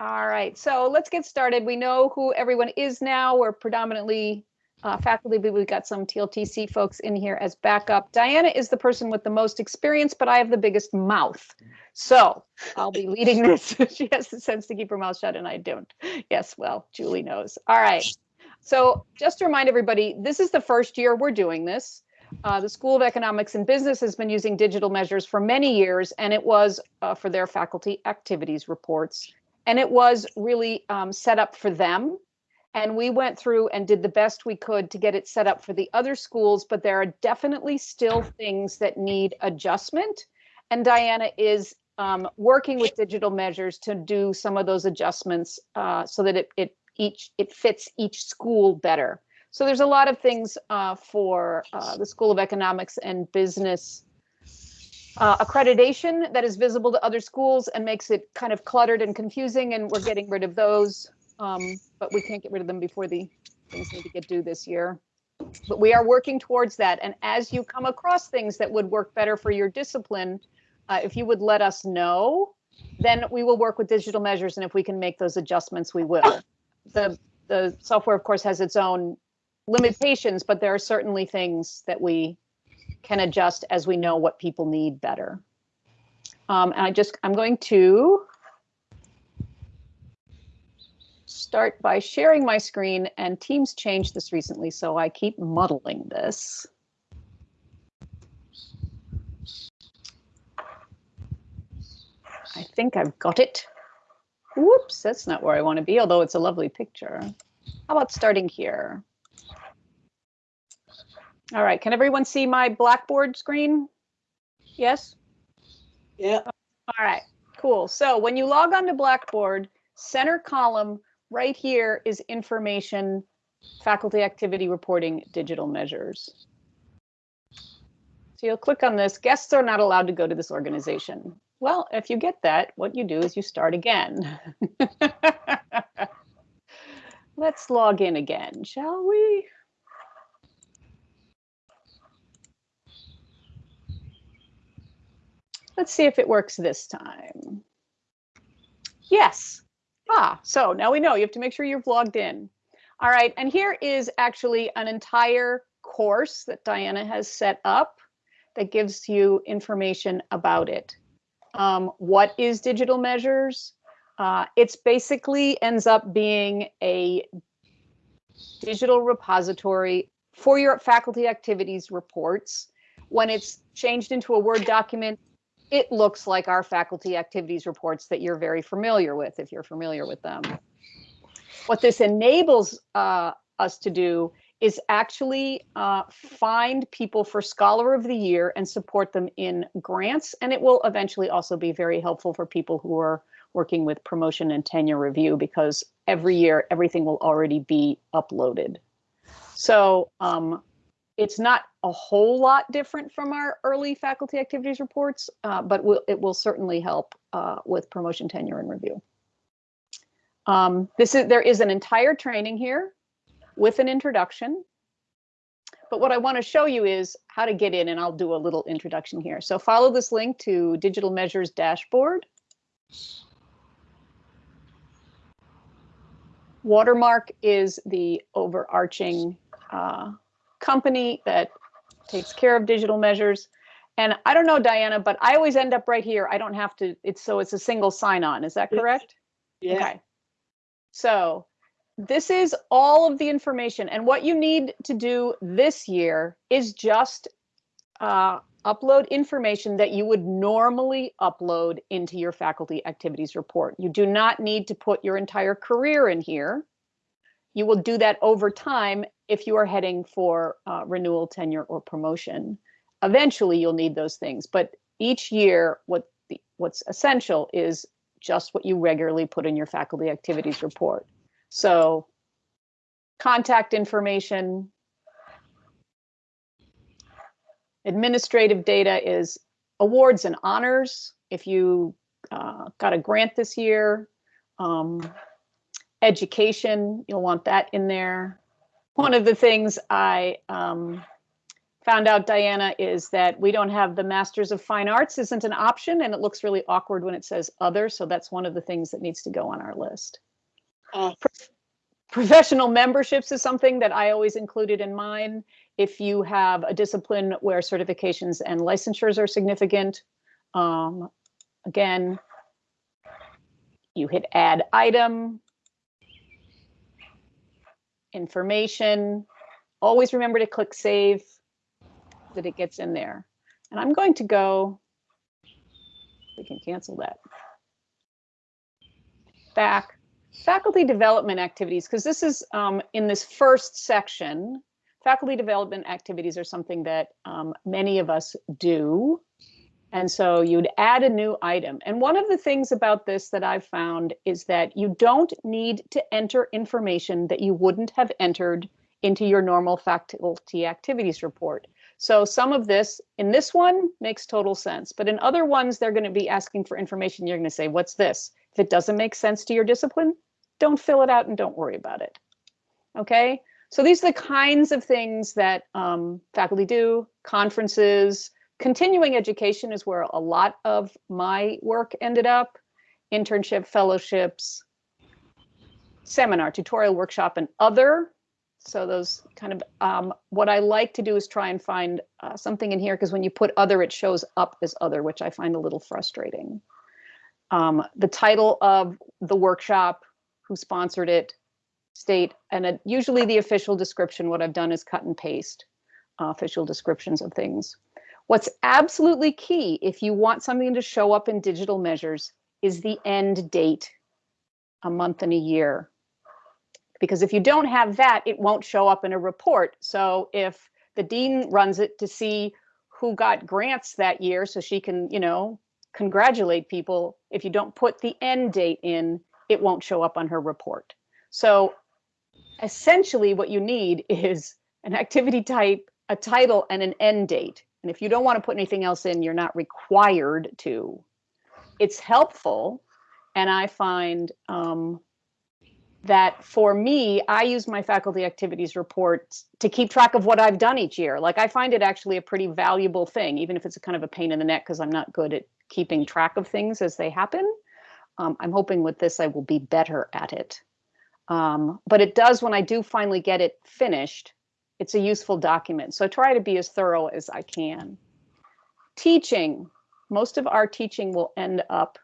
All right, so let's get started. We know who everyone is now. We're predominantly uh, faculty, but we've got some TLTC folks in here as backup. Diana is the person with the most experience, but I have the biggest mouth. So I'll be leading this. she has the sense to keep her mouth shut and I don't. Yes, well, Julie knows. All right. So just to remind everybody, this is the first year we're doing this. Uh, the School of Economics and Business has been using digital measures for many years, and it was uh, for their faculty activities reports. And it was really um, set up for them. And we went through and did the best we could to get it set up for the other schools, but there are definitely still things that need adjustment. And Diana is um, working with digital measures to do some of those adjustments uh, so that it, it each it fits each school better. So there's a lot of things uh, for uh, the School of Economics and Business uh, accreditation that is visible to other schools and makes it kind of cluttered and confusing, and we're getting rid of those. Um, but we can't get rid of them before the things need to get due this year. But we are working towards that. And as you come across things that would work better for your discipline, uh, if you would let us know, then we will work with digital measures. And if we can make those adjustments, we will. The, the software, of course, has its own limitations, but there are certainly things that we can adjust as we know what people need better. Um, and I just, I'm going to start by sharing my screen and Teams changed this recently, so I keep muddling this. I think I've got it. Whoops, that's not where I want to be, although it's a lovely picture. How about starting here? All right, can everyone see my Blackboard screen? Yes? Yeah. All right, cool. So when you log on to Blackboard, center column right here is information, faculty activity reporting, digital measures. So you'll click on this, guests are not allowed to go to this organization. Well, if you get that, what you do is you start again. Let's log in again, shall we? Let's see if it works this time. Yes. Ah, so now we know you have to make sure you're logged in. All right, and here is actually an entire course that Diana has set up that gives you information about it. Um, what is digital measures? Uh, it's basically ends up being a digital repository for your faculty activities reports. When it's changed into a Word document, it looks like our faculty activities reports that you're very familiar with, if you're familiar with them. What this enables uh, us to do is actually uh, find people for Scholar of the Year and support them in grants. And it will eventually also be very helpful for people who are working with promotion and tenure review because every year everything will already be uploaded. So um, it's not a whole lot different from our early faculty activities reports, uh, but will, it will certainly help uh, with promotion, tenure, and review. Um, this is there is an entire training here with an introduction. But what I want to show you is how to get in, and I'll do a little introduction here. So follow this link to Digital Measures Dashboard. Watermark is the overarching uh, company that takes care of digital measures. And I don't know, Diana, but I always end up right here. I don't have to, it's so it's a single sign on. Is that correct? Yeah. Okay. So this is all of the information. And what you need to do this year is just uh, upload information that you would normally upload into your faculty activities report. You do not need to put your entire career in here. You will do that over time if you are heading for uh, renewal, tenure, or promotion. Eventually, you'll need those things, but each year, what the, what's essential is just what you regularly put in your faculty activities report. So contact information, administrative data is awards and honors. If you uh, got a grant this year, um, education, you'll want that in there. One of the things I um, found out, Diana, is that we don't have the Masters of Fine Arts isn't an option, and it looks really awkward when it says other. So that's one of the things that needs to go on our list. Oh. Professional memberships is something that I always included in mine. If you have a discipline where certifications and licensures are significant, um, again, you hit add item, information. Always remember to click save that it gets in there. And I'm going to go, we can cancel that. Back, faculty development activities, because this is um, in this first section, faculty development activities are something that um, many of us do. And so you'd add a new item. And one of the things about this that I've found is that you don't need to enter information that you wouldn't have entered into your normal faculty activities report. So some of this in this one makes total sense, but in other ones, they're going to be asking for information. You're going to say, what's this? If it doesn't make sense to your discipline, don't fill it out and don't worry about it. Okay, so these are the kinds of things that um, faculty do, conferences, continuing education is where a lot of my work ended up, internship, fellowships, seminar, tutorial, workshop, and other so those kind of, um, what I like to do is try and find uh, something in here because when you put other, it shows up as other, which I find a little frustrating. Um, the title of the workshop, who sponsored it, state, and usually the official description, what I've done is cut and paste uh, official descriptions of things. What's absolutely key if you want something to show up in digital measures is the end date, a month and a year because if you don't have that, it won't show up in a report. So if the dean runs it to see who got grants that year so she can, you know, congratulate people, if you don't put the end date in, it won't show up on her report. So essentially what you need is an activity type, a title, and an end date. And if you don't want to put anything else in, you're not required to. It's helpful. And I find um, that for me, I use my faculty activities report to keep track of what I've done each year. Like I find it actually a pretty valuable thing, even if it's a kind of a pain in the neck because I'm not good at keeping track of things as they happen. Um, I'm hoping with this I will be better at it. Um, but it does when I do finally get it finished, it's a useful document. So I try to be as thorough as I can. Teaching, most of our teaching will end up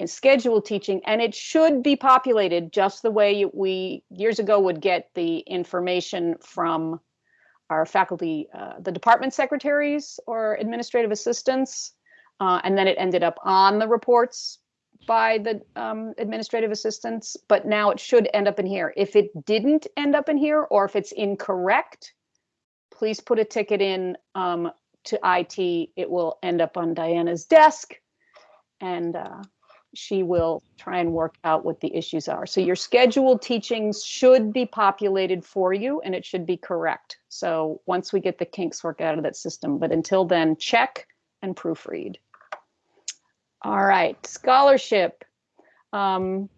in scheduled teaching and it should be populated just the way we years ago would get the information from our faculty uh, the department secretaries or administrative assistants uh, and then it ended up on the reports by the um, administrative assistants but now it should end up in here if it didn't end up in here or if it's incorrect please put a ticket in um, to IT it will end up on Diana's desk and uh, she will try and work out what the issues are. So your scheduled teachings should be populated for you and it should be correct. So once we get the kinks worked out of that system, but until then, check and proofread. All right, scholarship, um,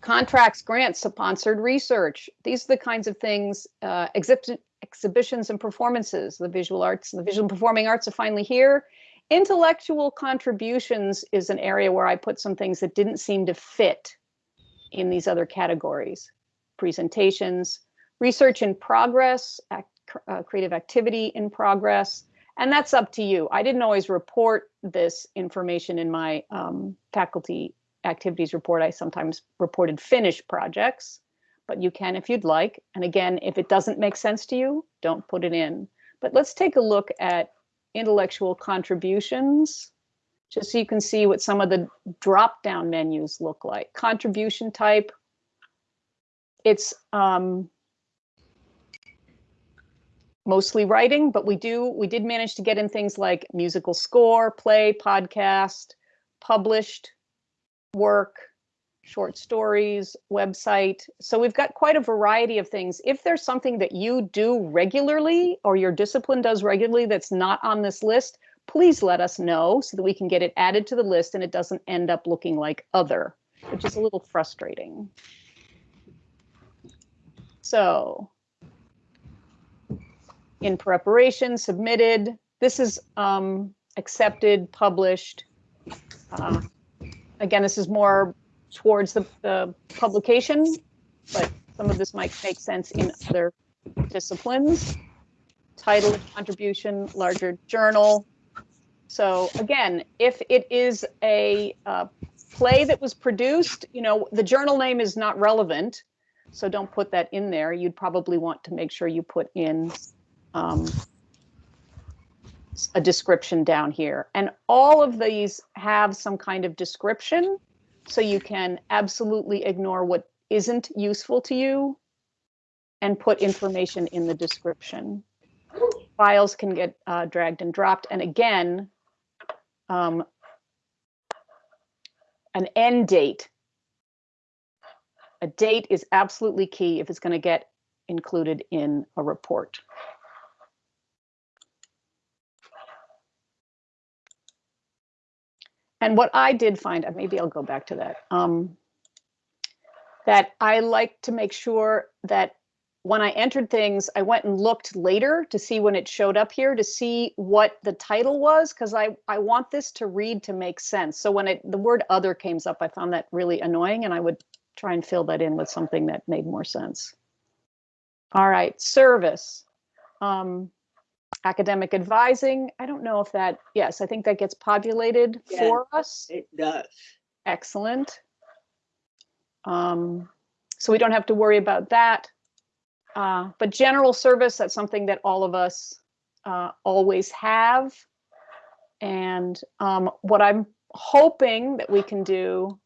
contracts, grants, sponsored research. These are the kinds of things, uh, exhibit, exhibitions and performances. The visual arts, the visual performing arts are finally here Intellectual contributions is an area where I put some things that didn't seem to fit in these other categories. Presentations, research in progress, act, uh, creative activity in progress, and that's up to you. I didn't always report this information in my um, faculty activities report. I sometimes reported finished projects, but you can if you'd like. And again, if it doesn't make sense to you, don't put it in. But let's take a look at intellectual contributions, just so you can see what some of the drop-down menus look like. Contribution type, it's um, mostly writing, but we do we did manage to get in things like musical score, play, podcast, published work, short stories, website. So we've got quite a variety of things. If there's something that you do regularly or your discipline does regularly that's not on this list, please let us know so that we can get it added to the list and it doesn't end up looking like other, which is a little frustrating. So in preparation, submitted. This is um, accepted, published. Uh, Again, this is more towards the, the publication, but some of this might make sense in other disciplines. Title, contribution, larger journal. So again, if it is a uh, play that was produced, you know, the journal name is not relevant. So don't put that in there. You'd probably want to make sure you put in um, a description down here. And all of these have some kind of description. So you can absolutely ignore what isn't useful to you and put information in the description. Files can get uh, dragged and dropped. And again, um, an end date. A date is absolutely key if it's going to get included in a report. And what I did find, uh, maybe I'll go back to that, um, that I like to make sure that when I entered things, I went and looked later to see when it showed up here to see what the title was, because I, I want this to read to make sense. So when it the word other came up, I found that really annoying and I would try and fill that in with something that made more sense. All right, service. Um, academic advising. I don't know if that, yes, I think that gets populated Yeah. for us. It does. Excellent. Um, so we don't have to worry about that. Uh, but general service, that's something that all of us uh, always have. And um, what I'm hoping that we can do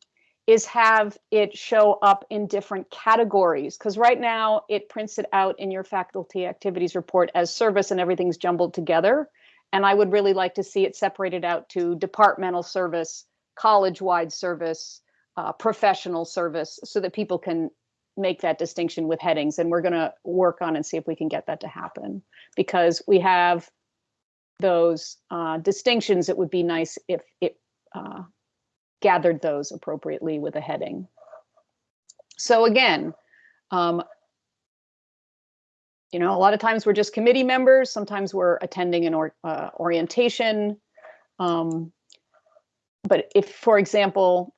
is have it show up in different categories. Because right now it prints it out in your faculty activities report as service and everything's jumbled together. And I would really like to see it separated out to departmental service, college-wide service, uh, professional service, so that people can make that distinction with headings. And we're going to work on and see if we can get that to happen because we have those uh, distinctions. It would be nice if it uh, gathered those appropriately with a heading. So again, um, you know, a lot of times we're just committee members. Sometimes we're attending an or, uh, orientation. Um, but if, for example,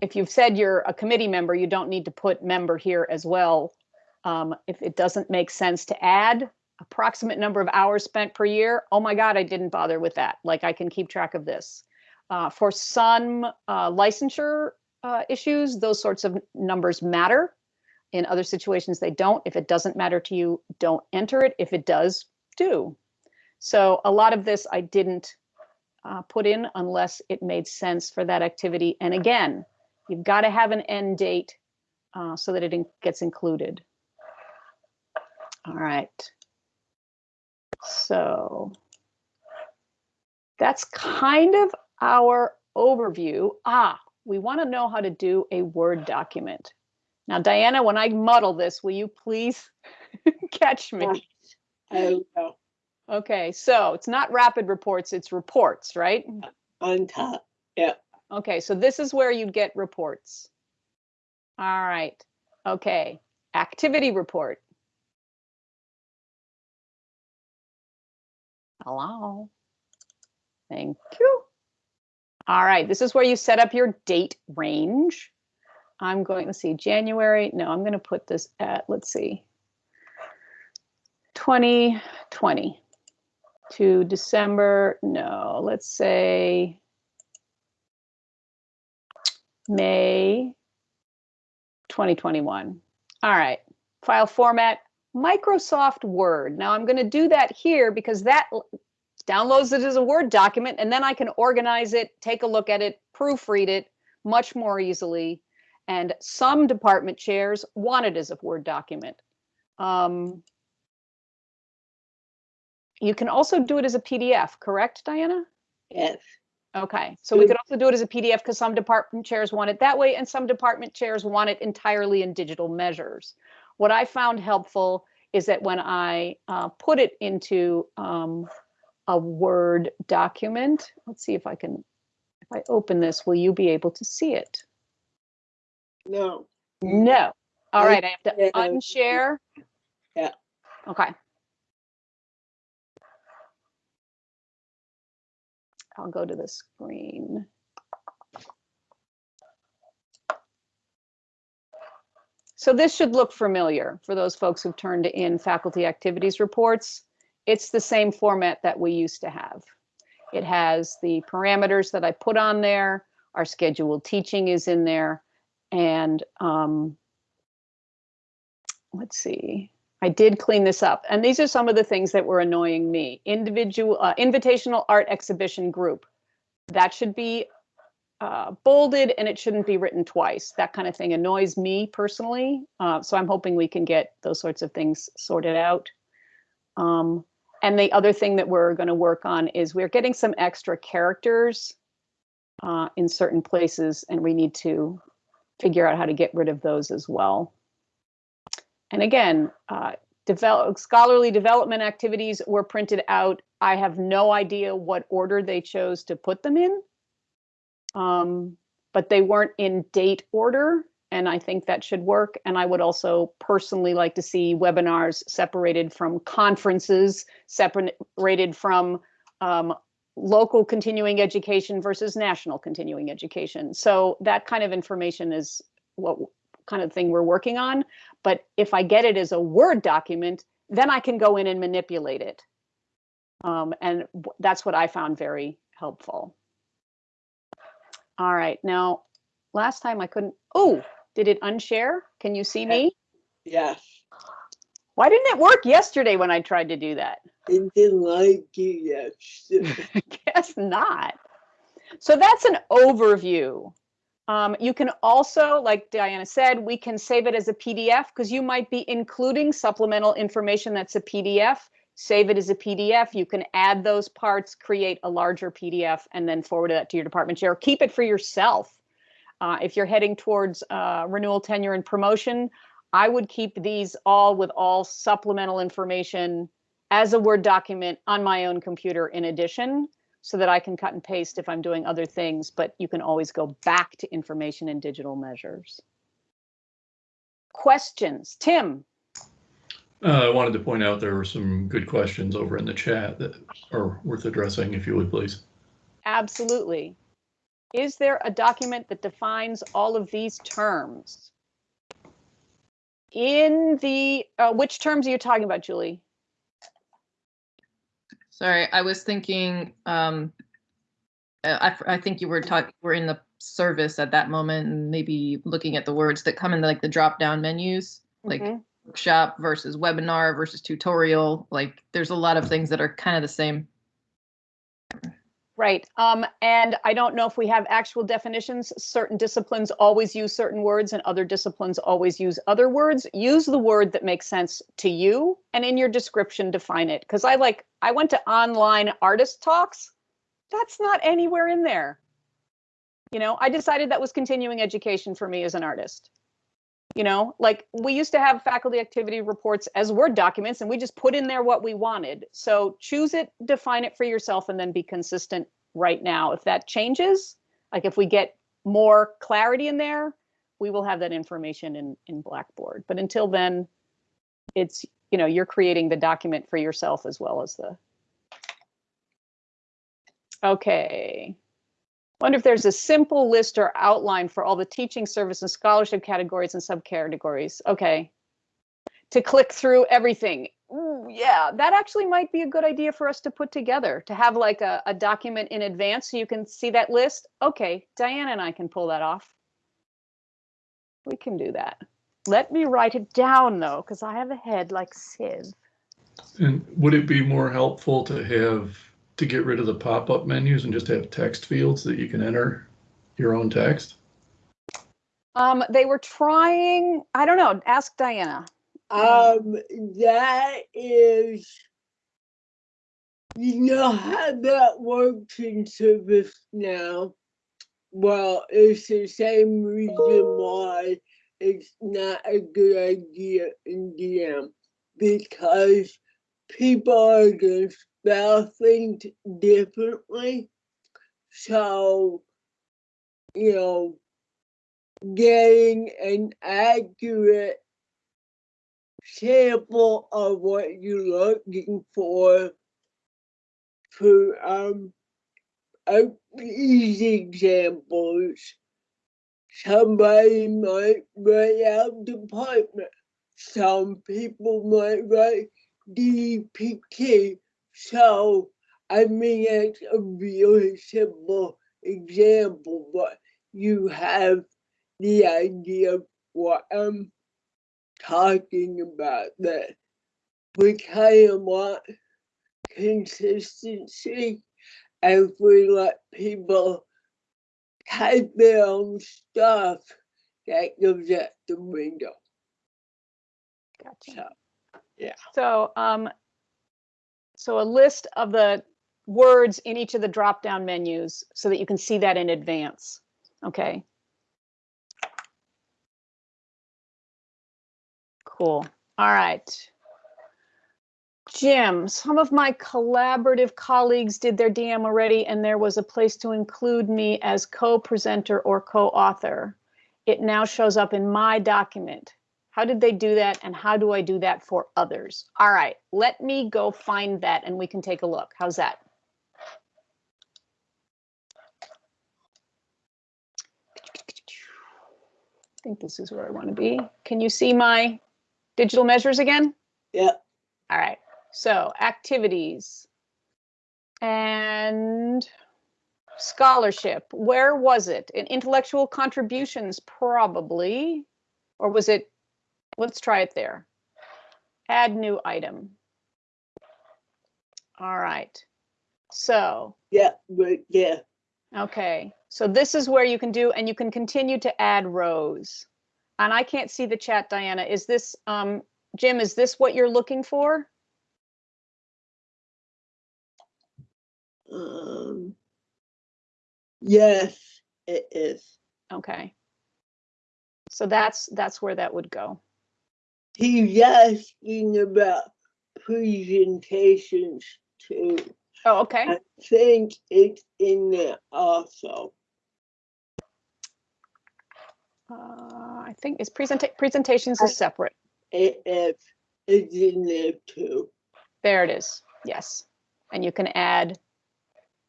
if you've said you're a committee member, you don't need to put member here as well. Um, if it doesn't make sense to add approximate number of hours spent per year, oh my God, I didn't bother with that. Like I can keep track of this. Uh, for some uh, licensure uh, issues, those sorts of numbers matter. In other situations, they don't. If it doesn't matter to you, don't enter it. If it does, do. So a lot of this I didn't uh, put in unless it made sense for that activity. And again, you've got to have an end date uh, so that it in gets included. All right. So that's kind of our overview. Ah, we want to know how to do a Word document. Now, Diana, when I muddle this, will you please catch me? Okay, so it's not rapid reports, it's reports, right? on top. Yeah. Okay, so this is where you'd get reports. All right, okay, activity report. Hello. Thank you. All right, this is where you set up your date range. I'm going to see January. No, I'm going to put this at, let's see, 2020 to December. No, let's say May 2021. All right, file format, Microsoft Word. Now I'm going to do that here because that downloads it as a Word document and then I can organize it, take a look at it, proofread it much more easily. And some department chairs want it as a Word document. Um, you can also do it as a PDF, correct, Diana? Yes. Okay, so we Mm. could also do it as a PDF because some department chairs want it that way and some department chairs want it entirely in digital measures. What I found helpful is that when I uh, put it into um, a Word document. Let's see if I can, if I open this, will you be able to see it? No. No. All right, I have to unshare. Yeah. Okay. I'll go to the screen. So this should look familiar for those folks who've turned in faculty activities reports. It's the same format that we used to have. It has the parameters that I put on there. Our scheduled teaching is in there. And um, let's see, I did clean this up. And these are some of the things that were annoying me. Individual, uh, invitational art exhibition group. That should be uh, bolded and it shouldn't be written twice. That kind of thing annoys me personally. Uh, so I'm hoping we can get those sorts of things sorted out. Um, and the other thing that we're going to work on is we're getting some extra characters uh, in certain places, and we need to figure out how to get rid of those as well. And again, uh, develop, scholarly development activities were printed out. I have no idea what order they chose to put them in, um, but they weren't in date order and I think that should work. And I would also personally like to see webinars separated from conferences, separated from um, local continuing education versus national continuing education. So that kind of information is what kind of thing we're working on. But if I get it as a Word document, then I can go in and manipulate it. Um, and that's what I found very helpful. All right, now last time I couldn't, oh, did it unshare? Can you see me? Yes. Why didn't it work yesterday when I tried to do that? It didn't like it yesterday. Guess not. So that's an overview. Um, you can also, like Diana said, we can save it as a PDF because you might be including supplemental information that's a PDF. Save it as a PDF. You can add those parts, create a larger PDF, and then forward that to your department chair. Keep it for yourself uh, if you're heading towards uh, renewal, tenure, and promotion, I would keep these all with all supplemental information as a Word document on my own computer in addition, so that I can cut and paste if I'm doing other things, but you can always go back to information and digital measures. Questions? Tim? Uh, I wanted to point out there were some good questions over in the chat that are worth addressing, if you would, please. Absolutely. Is there a document that defines all of these terms? In the, uh, which terms are you talking about, Julie? Sorry, I was thinking, um, uh, I, I think you were talking, we're in the service at that moment and maybe looking at the words that come in like the drop down menus, like Mhm. workshop versus webinar versus tutorial. Like there's a lot of things that are kind of the same. Right. Um, and I don't know if we have actual definitions. Certain disciplines always use certain words and other disciplines always use other words. Use the word that makes sense to you and in your description define it. Because I like, I went to online artist talks. That's not anywhere in there. You know, I decided that was continuing education for me as an artist. You know, like we used to have faculty activity reports as Word documents and we just put in there what we wanted. So choose it, define it for yourself, and then be consistent right now. If that changes, like if we get more clarity in there, we will have that information in, in Blackboard. But until then, it's, you know, you're creating the document for yourself as well as the. Okay. Wonder if there's a simple list or outline for all the teaching service and scholarship categories and subcategories. Okay. To click through everything. Ooh, yeah, that actually might be a good idea for us to put together, to have like a, a document in advance so you can see that list. Okay, Diana and I can pull that off. We can do that. Let me write it down though, because I have a head like Sid. And would it be more helpful to have, to get rid of the pop-up menus and just have text fields that you can enter your own text? Um, they were trying, I don't know, ask Diana. Um, that is, you know how that works in service now? Well, it's the same reason why it's not a good idea in DM because people are gonna spell things differently. So, you know, getting an accurate sample of what you're looking for for um these examples, somebody might write out department. Some people might write DPT. So, I mean, it's a really simple example, but you have the idea of what I'm talking about that we kind of want consistency and we let people type their own stuff that goes out the window. Gotcha. So, So, um, so a list of the words in each of the drop-down menus so that you can see that in advance. Okay. Cool. All right. Jim, some of my collaborative colleagues did their DM already, and there was a place to include me as co-presenter or co-author. It now shows up in my document. How did they do that and how do I do that for others? All right, let me go find that and we can take a look. How's that? I think this is where I want to be. Can you see my digital measures again? yeah, All right, so activities and scholarship. Where was it? In intellectual contributions, probably. Or was it, let's try it there. Add new item. All right. So, yeah, yeah, okay, so this is where you can do, and you can continue to add rows. And I can't see the chat, Diana. Is this, um, Jim, is this what you're looking for? um, yes, it is. Okay. So that's, that's where that would go. He's asking about presentations too. Oh, okay. I think it's in there also. Uh, I think is presenta- presentations is separate. It is, it's in there too. There it is. Yes. And you can add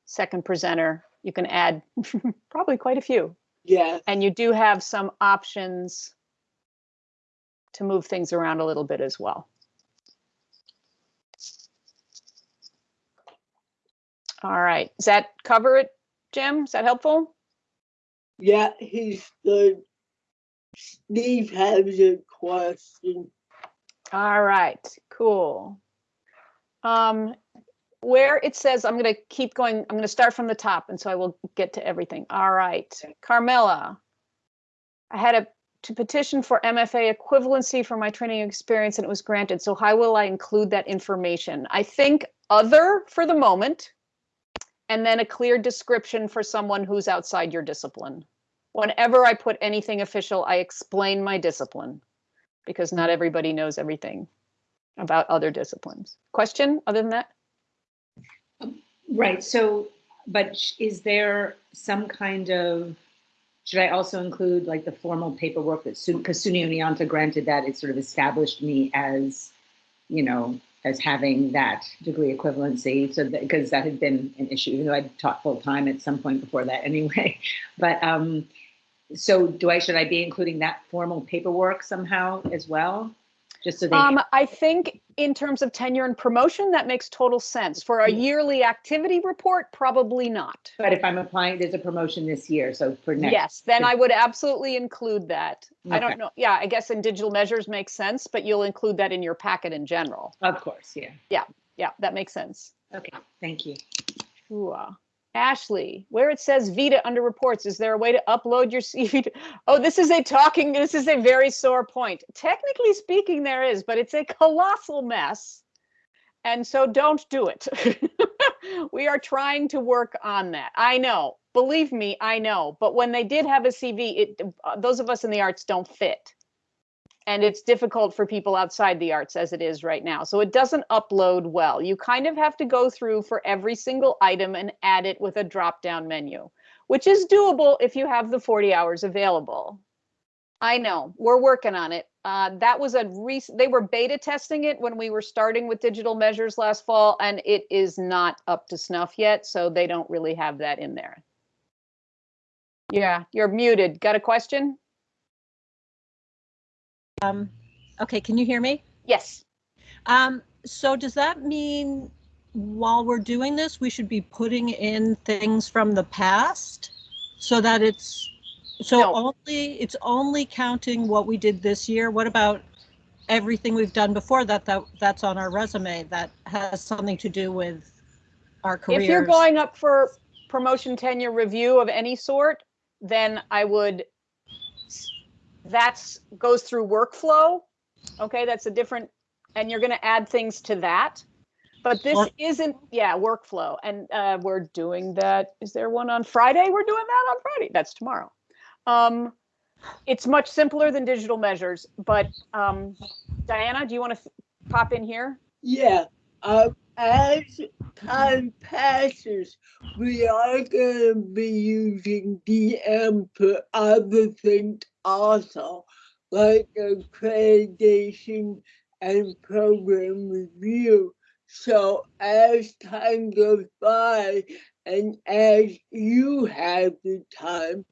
second presenter. You can add probably quite a few. Yeah, And you do have some options to move things around a little bit as well. All right. Does that cover it, Jim? Is that helpful? yeah, he's good. Steve has a question. All right, cool. Um, where it says, I'm gonna keep going, I'm gonna start from the top, and so I will get to everything. All right, Carmela. I had a, to petition for MFA equivalency for my training experience, and it was granted, so how will I include that information? I think other for the moment, and then a clear description for someone who's outside your discipline. Whenever I put anything official, I explain my discipline because not everybody knows everything about other disciplines. Question other than that? Right, so, but is there some kind of, should I also include like the formal paperwork that, because SUNY Oneonta granted that, it sort of established me as, you know, as having that degree equivalency, so that, because that had been an issue, even though I'd taught full-time at some point before that anyway. But, um, so do I, should I be including that formal paperwork somehow as well? Just so they. Um, I think in terms of tenure and promotion, that makes total sense. For a yearly activity report, probably not. But if I'm applying, there's a promotion this year, so for next. Yes, then I would absolutely include that. I Okay. don't know. Yeah, I guess in digital measures makes sense, but you'll include that in your packet in general. Of course, yeah. Yeah, Yeah, that makes sense. Okay, thank you. Ooh, Ashley, where it says Vita under reports, is there a way to upload your CV? Oh, this is a talking, this is a very sore point. Technically speaking, there is, but it's a colossal mess. And so don't do it. we are trying to work on that. I know, believe me, I know. But when they did have a CV, it, uh, those of us in the arts don't fit. And it's difficult for people outside the arts as it is right now. So it doesn't upload well. You kind of have to go through for every single item and add it with a drop down menu, which is doable if you have the 40 hours available. I know, we're working on it. Uh, that was a recent, they were beta testing it when we were starting with digital measures last fall, and it is not up to snuff yet, so they don't really have that in there. Yeah, you're muted. Got a question? Um, okay, can you hear me? Yes. Um, so does that mean while we're doing this, we should be putting in things from the past? So that it's, so No. only, it's only counting what we did this year? What about everything we've done before that, that, that's on our resume that has something to do with our careers? If you're going up for promotion tenure review of any sort, then I would, that's, goes through workflow. Okay, that's a different, and you're gonna add things to that. But this Work- isn't, yeah, workflow, and uh, we're doing that. Is there one on Friday? We're doing that on Friday. That's tomorrow. Um, it's much simpler than digital measures, but um, Diana, do you want to pop in here? Yeah, um, as time passes, we are gonna be using DM for other things also, like accreditation and program review. So as time goes by and as you have the time,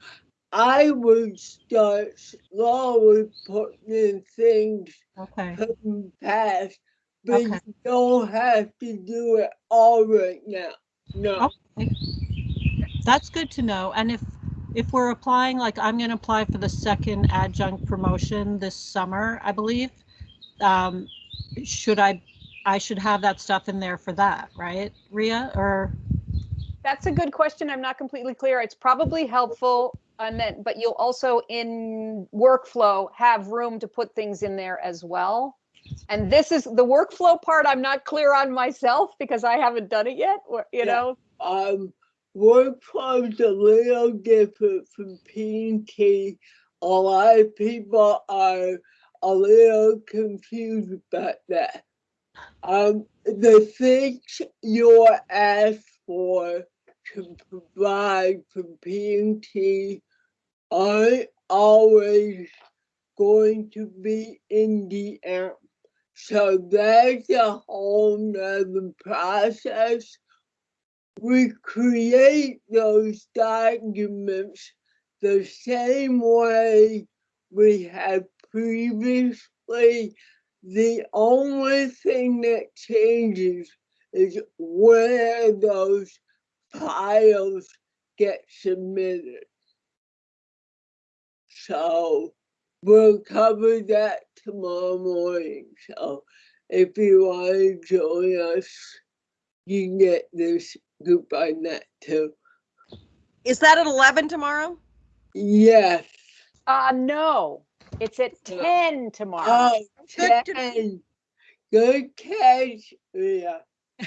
I would start slowly putting in things Okay, from past, but Okay. you don't have to do it all right now. No. okay. That's good to know. And if, if we're applying, like I'm gonna apply for the second adjunct promotion this summer, I believe. Um, should I, I should have that stuff in there for that, right, Ria, or? That's a good question. I'm not completely clear. It's probably helpful. And then, but you'll also in workflow have room to put things in there as well. And this is the workflow part I'm not clear on myself because I haven't done it yet, or, you Yeah. know? Um, workflow's a little different from P and T. A lot of people are a little confused about that. Um, the things you're asked for to provide from P and T aren't always going to be in the app. So that's a whole nother process we create those documents the same way we have previously. The only thing that changes is where those files get submitted. So we'll cover that tomorrow morning. So if you want to join us, you can get this group on that too. Is that at 11 tomorrow? Yes. Uh, no, it's at Yeah. 10 tomorrow. Oh, Good to- Jen, Good catch. Yeah.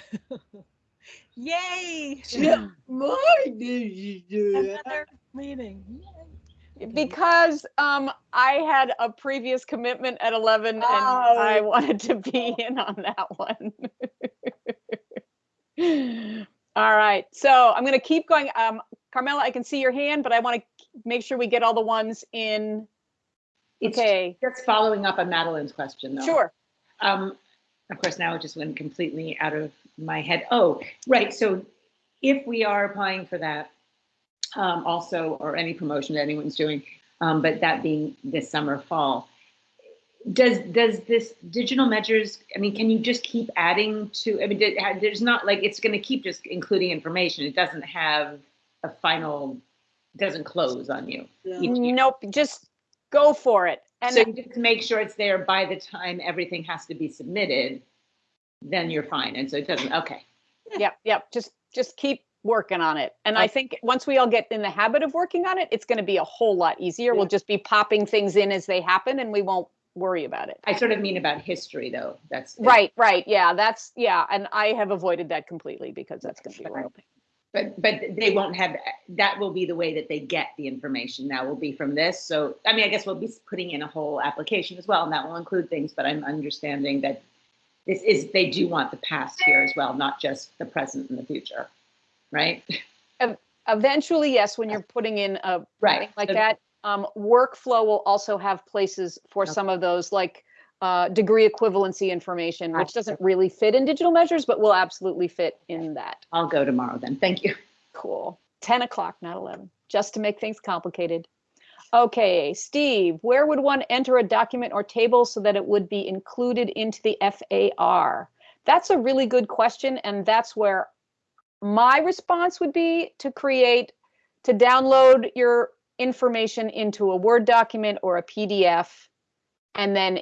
Yay! Yeah. Why did you do that? Another meeting. Yay. Because um, I had a previous commitment at 11 and I Oh. wanted to be in on that one. All right, so I'm gonna keep going. Um, Carmela, I can see your hand, but I want to make sure we get all the ones in. It's Okay, just following up on Madeline's question though. sure. Um, of course, now it just went completely out of my head. Oh, right. So if we are applying for that, um, also, or any promotion that anyone's doing, um, but that being this summer, fall, does, does this digital measures, I mean, can you just keep adding to, I mean, did- there's not like, it's going to keep just including information. It doesn't have a final, doesn't close on you. Yeah. each. Nope, just go for it. And So you just make sure it's there by the time everything has to be submitted, then you're fine. And so it doesn't, okay. Yep, yep, just, just keep working on it. And I think once we all get in the habit of working on it, it's gonna be a whole lot easier. We'll just be popping things in as they happen and we won't worry about it. I sort of mean about history though. That's. Right, right, yeah, that's, yeah, and I have avoided that completely because that's gonna be a real pain. But, but they won't have, that will be the way that they get the information. That will be from this. So, I mean, I guess we'll be putting in a whole application as well, and that will include things, but I'm understanding that this is, they do want the past here as well, not just the present and the future, right? Eventually, yes, when you're putting in a Right. thing like So- that, Um, workflow will also have places for Okay. some of those, like uh, degree equivalency information, which doesn't really fit in digital measures, but will absolutely fit in that. I'll go tomorrow then. Thank you. Cool. 10 o'clock, not 11, just to make things complicated. Okay, Steve, where would one enter a document or table so that it would be included into the FAR? That's a really good question, and that's where my response would be to create, to download your information into a Word document or a PDF, and then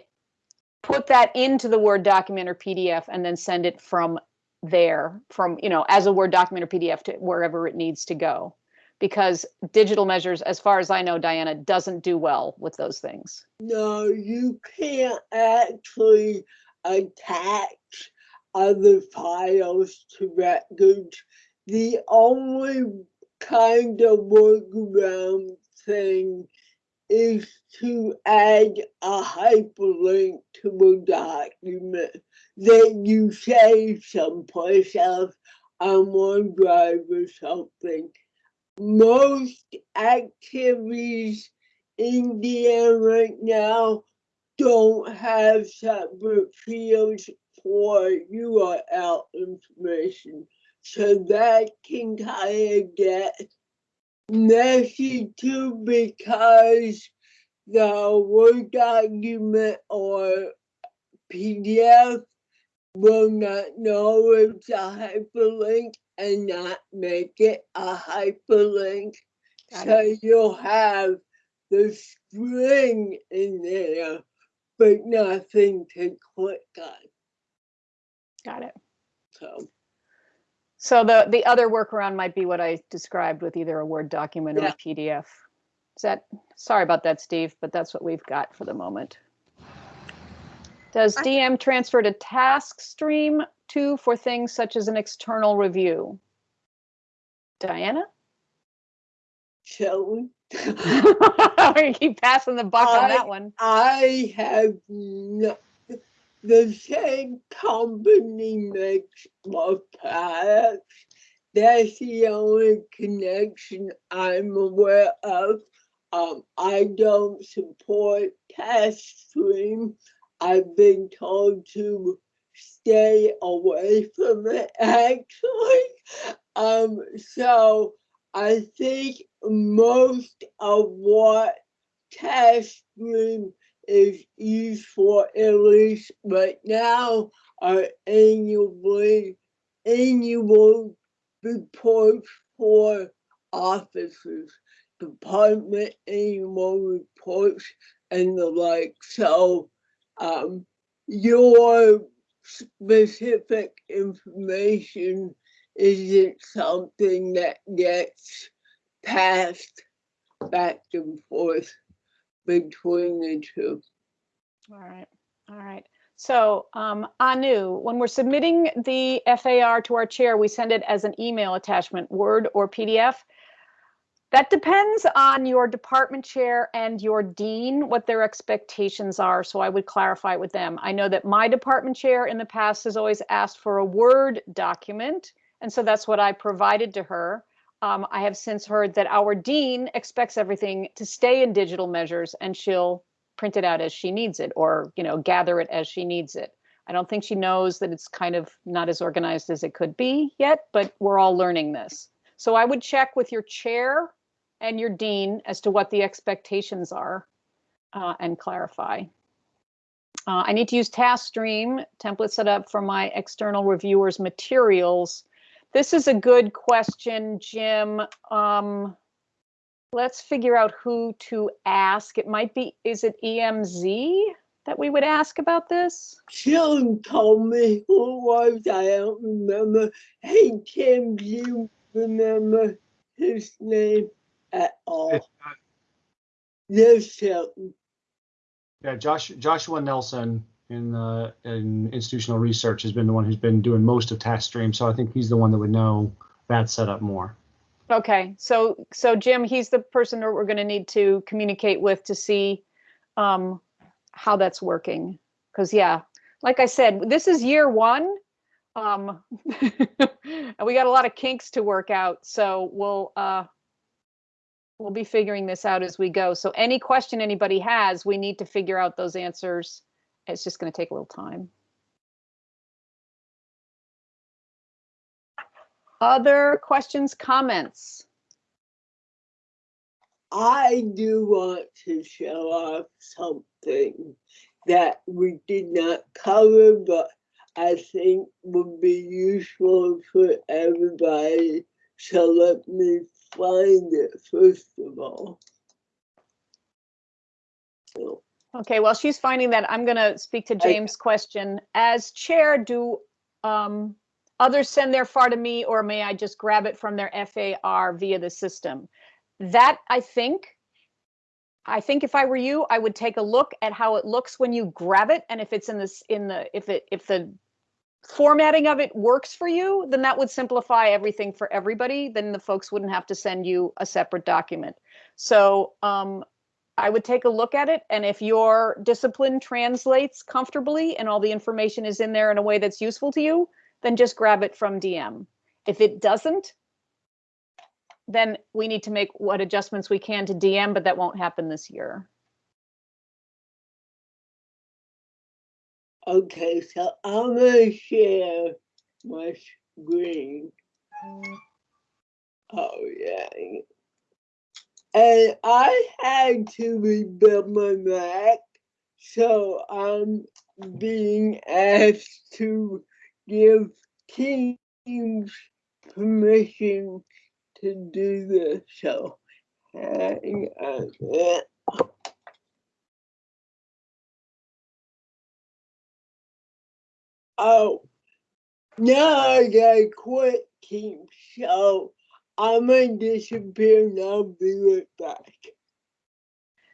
put that into the Word document or PDF, and then send it from there from, you know, as a Word document or PDF to wherever it needs to go. Because digital measures, as far as I know, Diana, doesn't do well with those things. No, you can't actually attach other files to records. The only kind of workaround thing is to add a hyperlink to a document that you save someplace else on OneDrive or something. Most activities in the air right now don't have separate fields for URL information. So that can kind of get messy too because the Word document or PDF will not know it's a hyperlink and not make it a hyperlink. Got So you'll have the string in there, but nothing to click on. Got it. So So the, the other workaround might be what I described with either a Word document or a PDF. Is that, sorry about that, Steve, but that's what we've got for the moment. Does I- DM transfer to TaskStream too for things such as an external review? Diana? so You keep passing the buck on I- that one. I have no, the same company makes my products. That's the only connection I'm aware of. Um, I don't support TaskStream. I've been told to stay away from it actually. Um, so I think most of what TaskStream is used for at least right now are annually annual reports for offices, department annual reports and the like. So um your specific information isn't something that gets passed back and forth between the two. All right, all right. So, um, Anu, when we're submitting the FAR to our chair, we send it as an email attachment, Word or PDF. That depends on your department chair and your dean, what their expectations are. So I would clarify with them. I know that my department chair in the past has always asked for a Word document. And so that's what I provided to her. Um, I have since heard that our dean expects everything to stay in digital measures and she'll print it out as she needs it or, you know, gather it as she needs it. I don't think she knows that it's kind of not as organized as it could be yet, but we're all learning this. So I would check with your chair and your dean as to what the expectations are uh, and clarify. Uh, I need to use TaskStream template set up for my external reviewers materials. This is a good question, Jim. Um, let's figure out who to ask. It might be, is it EMZ that we would ask about this? Sean told me who it was, I don't remember. Hey Tim, do you remember his name at all? It's, uh, Yes, Shelton. Yeah, Josh, Joshua Nelson in the in institutional research has been the one who's been doing most of TaskStream. So I think he's the one that would know that setup more. Okay, so, so Jim, he's the person that we're going to need to communicate with to see um, how that's working. Because yeah, like I said, this is year one. Um, and we got a lot of kinks to work out. So we'll, uh, we'll be figuring this out as we go. So any question anybody has, we need to figure out those answers. It's just going to take a little time. Other questions, comments? I do want to show off something that we did not cover, but I think would be useful for everybody. So let me find it first of all. So, Okay, well, she's finding that, I'm going to speak to James' question. As chair, do um, others send their FAR to me or may I just grab it from their FAR via the system? That, I think, I think if I were you, I would take a look at how it looks when you grab it and if it's in this, in the, if it, if the formatting of it works for you, then that would simplify everything for everybody. Then the folks wouldn't have to send you a separate document. So um, I would take a look at it, and if your discipline translates comfortably and all the information is in there in a way that's useful to you, then just grab it from DM. If it doesn't, then we need to make what adjustments we can to DM, but that won't happen this year. okay, so I'm gonna share my screen. Mm. Oh yeah. And I had to rebuild my Mac, so I'm being asked to give Teams permission to do this. So hang on. Oh, now I gotta quit Teams, so I'm gonna disappear and I'll be right back.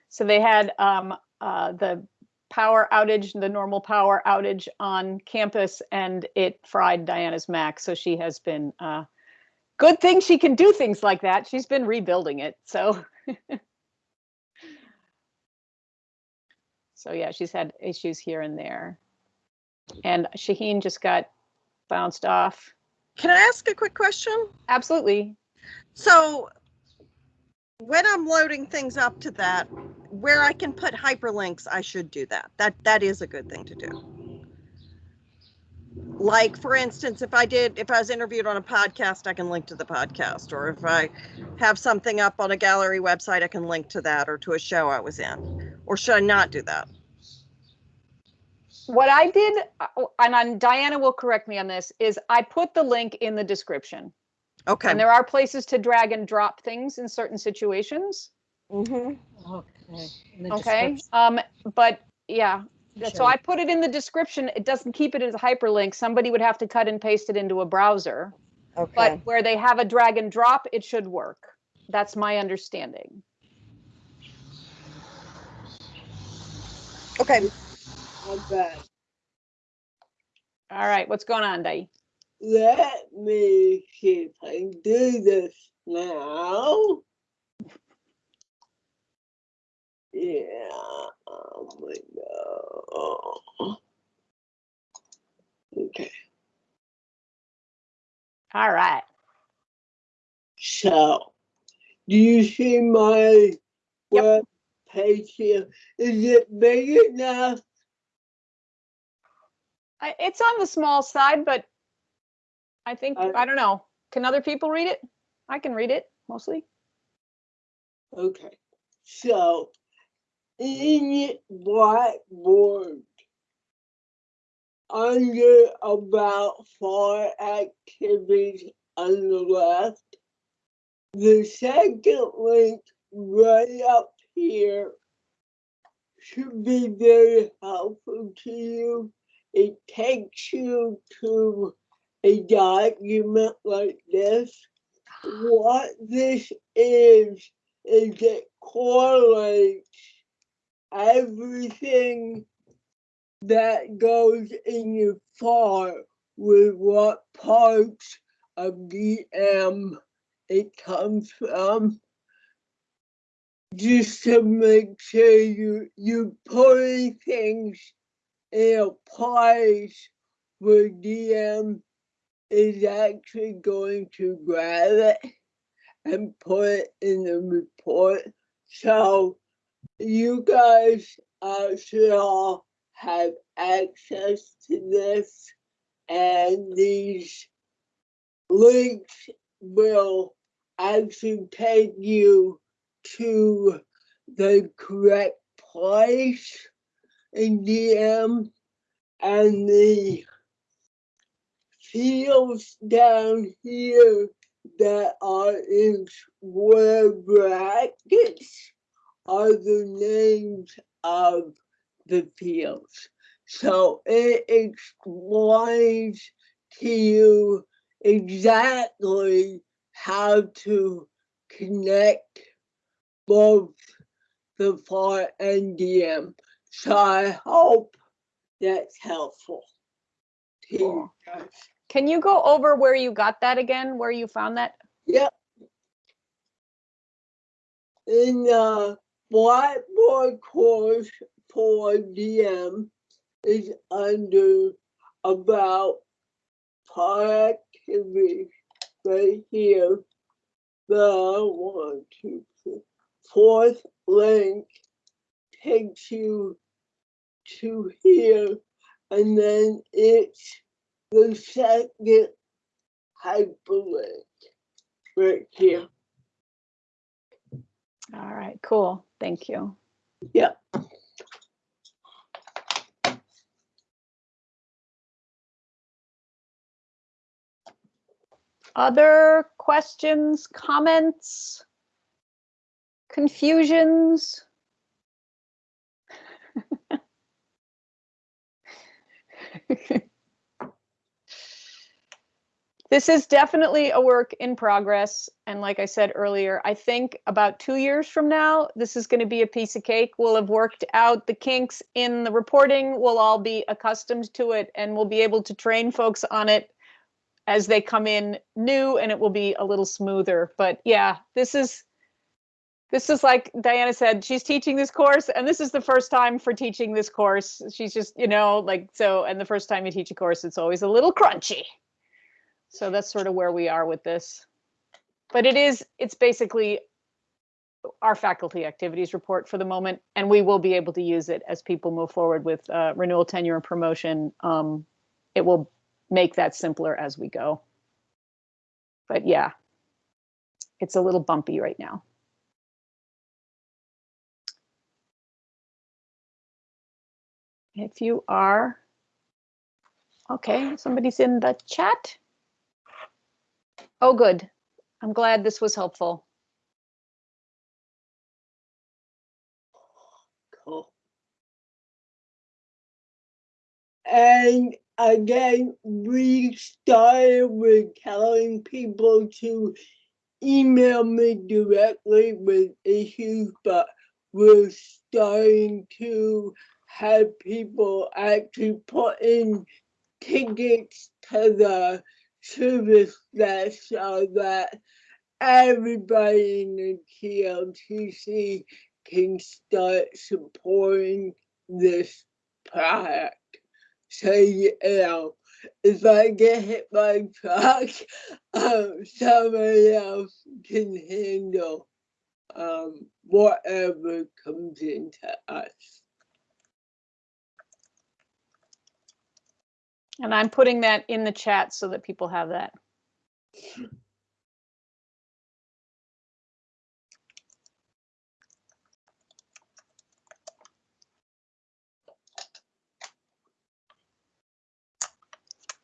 So they had um, uh, the power outage, the normal power outage on campus, and it fried Diana's Mac. So she has been, uh, good thing she can do things like that. She's been rebuilding it. So, so yeah, she's had issues here and there. And Shaheen just got bounced off. Can I ask a quick question? Absolutely. So when I'm loading things up to that, where I can put hyperlinks, I should do that. That that is a good thing to do. Like for instance, if I did if I was interviewed on a podcast, I can link to the podcast. Or if I have something up on a gallery website, I can link to that or to a show I was in. Or should I not do that? What I did, uh, and Diana will correct me on this, is I put the link in the description. Okay. And there are places to drag and drop things in certain situations. Mhm. Okay. Okay, um, but yeah, Sure. so I put it in the description. It doesn't keep it as a hyperlink. Somebody would have to cut and paste it into a browser. Okay. But where they have a drag and drop, it should work. That's my understanding. Okay. I'm. All right, what's going on, Dai? Let me see if I can do this now. Yeah, oh my god. Okay, All right. so do you see my Yep. web page here? Is it big enough? I, it's on the small side, but I think, I- I don't know. Can other people read it? I can read it mostly. Okay, so in Blackboard, under about four activities on the left, the second link right up here should be very helpful to you. It takes you to a document like this. What this is, is it correlates everything that goes in your file with what parts of the DM it comes from. Just to make sure you you putting things in a place where DM is actually going to grab it and put it in the report. So you guys uh, should all have access to this and these links will actually take you to the correct place in DM and the fields down here that are in square brackets are the names of the fields. So it explains to you exactly how to connect both the FAR and DM. So I hope that's helpful. to you guys. Can you go over where you got that again, where you found that? Yep. In the Blackboard course for DM is under about activities right here. The one, two, three, fourth link takes you to here and then it's the second hyperlink right here. All right, cool. Thank you. Yeah. Other questions, comments, confusions? This is definitely a work in progress. And like I said earlier, I think about two years from now, this is going to be a piece of cake. We'll have worked out the kinks in the reporting. We'll all be accustomed to it and we'll be able to train folks on it as they come in new and it will be a little smoother. But yeah, this is this is like Diana said, she's teaching this course and this is the first time for teaching this course. She's just, you know, like so and the first time you teach a course it's always a little crunchy. So that's sort of where we are with this. But it is it's basically our faculty activities report for the moment and we will be able to use it as people move forward with uh, renewal tenure and promotion. Um, it will make that simpler as we go. But yeah, it's a little bumpy right now. If you are, okay, somebody's in the chat. Oh, good. I'm glad this was helpful. Cool. And again, we started with telling people to email me directly with issues, but we're starting to have people actually put in tickets to the service desk so that everybody in the TLTC can start supporting this product. So, you know, if I get hit by a truck, um, somebody else can handle um, whatever comes into us. And I'm putting that in the chat so that people have that.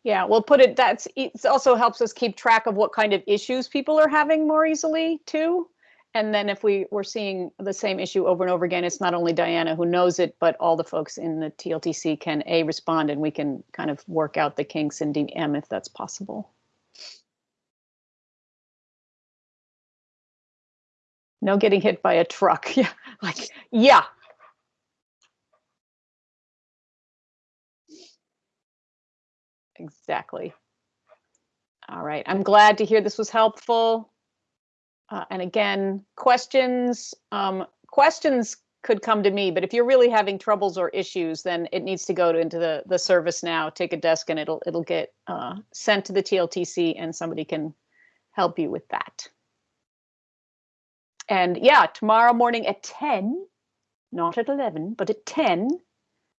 Yeah, we'll put it, that's, it also helps us keep track of what kind of issues people are having more easily too. And then if we were seeing the same issue over and over again, it's not only Diana who knows it, but all the folks in the TLTC can A, respond and we can kind of work out the kinks in DM if that's possible. No getting hit by a truck. Yeah, like, yeah. Exactly. All right, I'm glad to hear this was helpful. Uh, and again, questions, um, questions could come to me, but if you're really having troubles or issues, then it needs to go to, into the, the ServiceNow, take a desk and it'll, it'll get uh, sent to the TLTC and somebody can help you with that. and yeah, tomorrow morning at 10, not at 11, but at 10,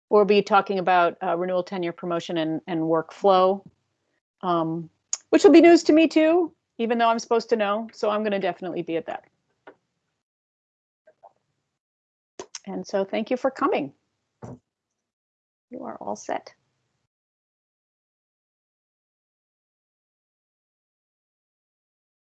we'll be talking about uh, renewal tenure promotion and, and workflow, um, which will be news to me too, even though I'm supposed to know. So I'm going to definitely be at that. And so thank you for coming. You are all set.